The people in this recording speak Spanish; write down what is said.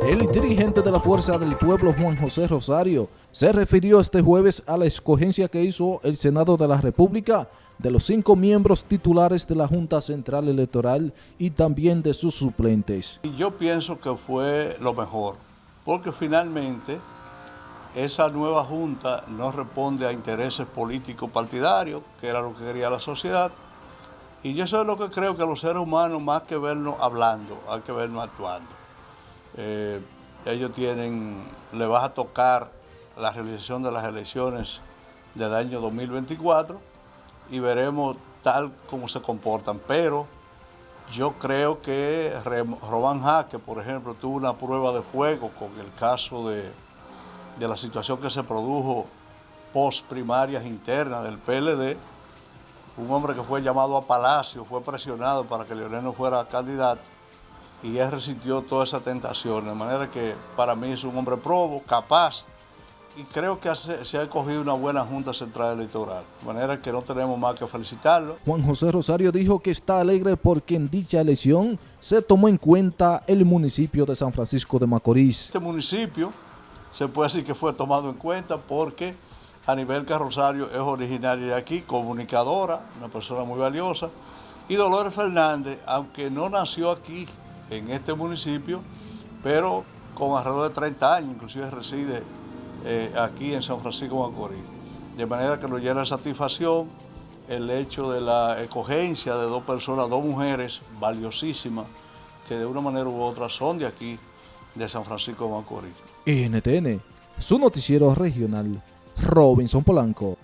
El dirigente de la Fuerza del Pueblo, Juan José Rosario, se refirió este jueves a la escogencia que hizo el Senado de la República de los cinco miembros titulares de la Junta Central Electoral y también de sus suplentes. Yo pienso que fue lo mejor, porque finalmente esa nueva Junta no responde a intereses políticos partidarios, que era lo que quería la sociedad, y yo eso es lo que creo que los seres humanos, más que vernos hablando, hay que vernos actuando. Eh, ellos tienen, le vas a tocar la realización de las elecciones del año 2024 y veremos tal como se comportan. Pero yo creo que Román Jaque, por ejemplo, tuvo una prueba de fuego con el caso de, de la situación que se produjo post primarias internas del PLD. Un hombre que fue llamado a Palacio, fue presionado para que Leonel no fuera candidato y él resistió toda esa tentación. De manera que para mí es un hombre probo, capaz, y creo que se ha escogido una buena Junta Central Electoral, de manera que no tenemos más que felicitarlo. Juan José Rosario dijo que está alegre porque en dicha elección se tomó en cuenta el municipio de San Francisco de Macorís. Este municipio se puede decir que fue tomado en cuenta porque a nivel que Rosario es originaria de aquí, comunicadora, una persona muy valiosa, y Dolores Fernández, aunque no nació aquí, en este municipio, pero con alrededor de 30 años, inclusive reside eh, aquí en San Francisco de Macorís. De manera que nos llena de satisfacción el hecho de la escogencia de dos personas, dos mujeres valiosísimas, que de una manera u otra son de aquí, de San Francisco de Macorís. NTN, su noticiero regional, Robinson Polanco.